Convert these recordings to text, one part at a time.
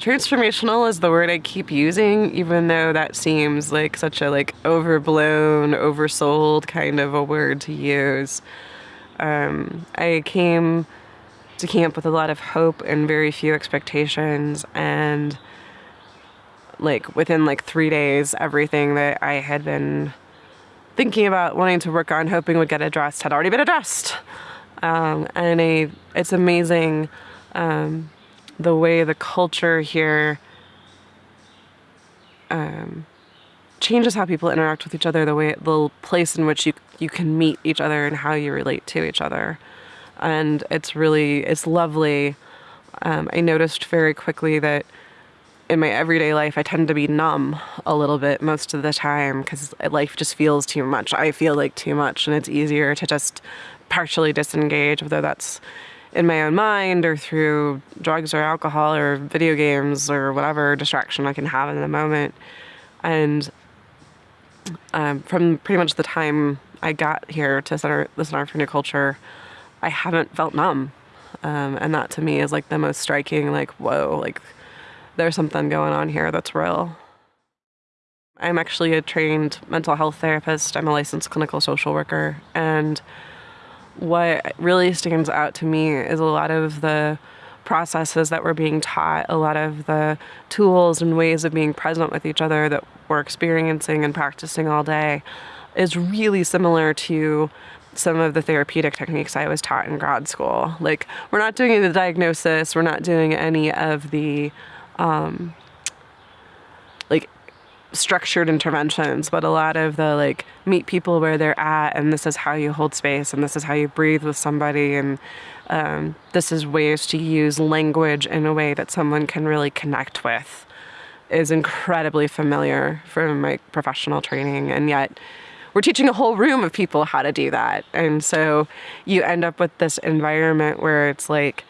transformational is the word I keep using, even though that seems like such a like overblown, oversold kind of a word to use. Um, I came to camp with a lot of hope and very few expectations, and like within like three days, everything that I had been thinking about wanting to work on, hoping would get addressed, had already been addressed. Um, and I, it's amazing. Um, the way the culture here um, changes how people interact with each other, the way the place in which you you can meet each other and how you relate to each other, and it's really it's lovely. Um, I noticed very quickly that in my everyday life, I tend to be numb a little bit most of the time because life just feels too much. I feel like too much, and it's easier to just partially disengage, whether that's in my own mind or through drugs or alcohol or video games or whatever distraction I can have in the moment. And um, from pretty much the time I got here to Center, the Center for New Culture, I haven't felt numb. Um, and that to me is like the most striking, like, whoa, like there's something going on here that's real. I'm actually a trained mental health therapist. I'm a licensed clinical social worker. And what really stands out to me is a lot of the processes that we're being taught, a lot of the tools and ways of being present with each other that we're experiencing and practicing all day is really similar to some of the therapeutic techniques I was taught in grad school. Like, we're not doing the diagnosis, we're not doing any of the um, structured interventions, but a lot of the like meet people where they're at, and this is how you hold space, and this is how you breathe with somebody, and um, this is ways to use language in a way that someone can really connect with, is incredibly familiar from my professional training, and yet we're teaching a whole room of people how to do that, and so you end up with this environment where it's like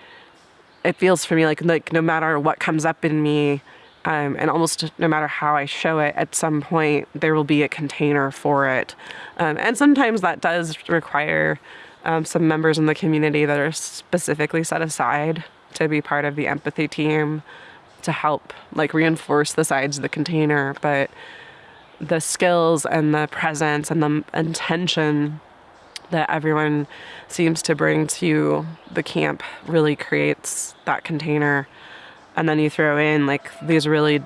it feels for me like like no matter what comes up in me um, and almost no matter how I show it, at some point there will be a container for it. Um, and sometimes that does require um, some members in the community that are specifically set aside to be part of the empathy team to help like reinforce the sides of the container. But the skills and the presence and the intention that everyone seems to bring to the camp really creates that container and then you throw in like these really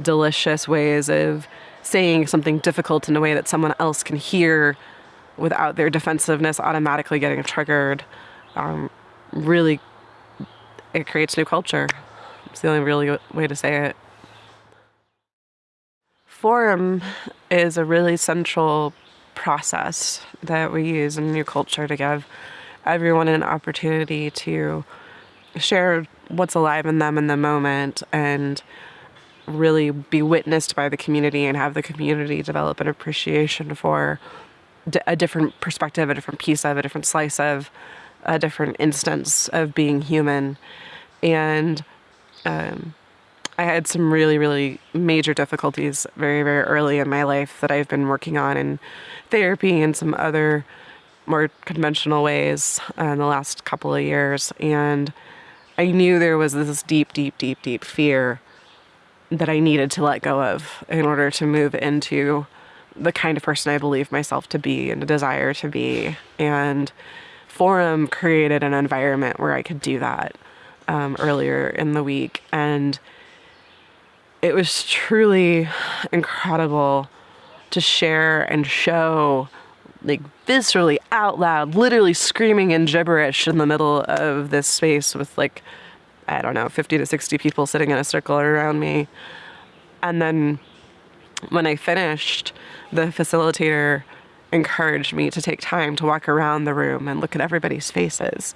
delicious ways of saying something difficult in a way that someone else can hear without their defensiveness automatically getting triggered. Um, really it creates new culture. It's the only really way to say it. Forum is a really central process that we use in new culture to give everyone an opportunity to share what's alive in them in the moment and really be witnessed by the community and have the community develop an appreciation for a different perspective, a different piece of, a different slice of, a different instance of being human. And um, I had some really, really major difficulties very, very early in my life that I've been working on in therapy and some other more conventional ways uh, in the last couple of years. And I knew there was this deep, deep, deep, deep fear that I needed to let go of in order to move into the kind of person I believe myself to be and desire to be. And Forum created an environment where I could do that um, earlier in the week. And it was truly incredible to share and show like viscerally out loud, literally screaming in gibberish in the middle of this space with like, I don't know, 50 to 60 people sitting in a circle around me. And then when I finished, the facilitator encouraged me to take time to walk around the room and look at everybody's faces.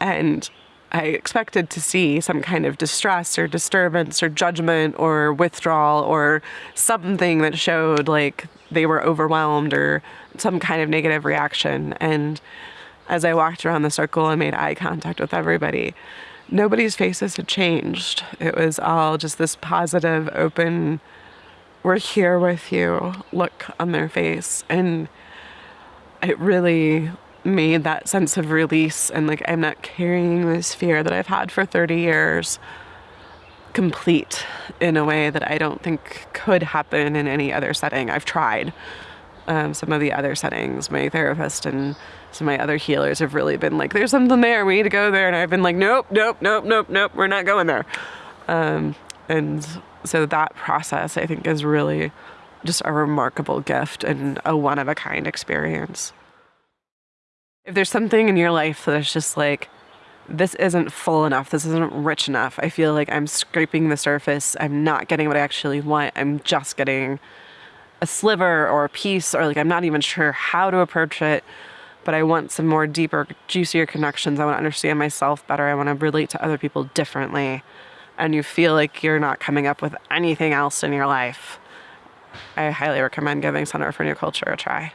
And I expected to see some kind of distress or disturbance or judgment or withdrawal or something that showed like they were overwhelmed or some kind of negative reaction. And as I walked around the circle and made eye contact with everybody, nobody's faces had changed. It was all just this positive, open, we're here with you look on their face. And it really made that sense of release and like I'm not carrying this fear that I've had for 30 years complete in a way that I don't think could happen in any other setting. I've tried um, some of the other settings. My therapist and some of my other healers have really been like, there's something there, we need to go there. And I've been like, nope, nope, nope, nope, nope, we're not going there. Um, and so that process, I think, is really just a remarkable gift and a one of a kind experience. If there's something in your life that is just like, this isn't full enough, this isn't rich enough, I feel like I'm scraping the surface, I'm not getting what I actually want, I'm just getting a sliver or a piece, or like I'm not even sure how to approach it, but I want some more deeper, juicier connections. I want to understand myself better. I want to relate to other people differently. And you feel like you're not coming up with anything else in your life. I highly recommend giving Center for New Culture a try.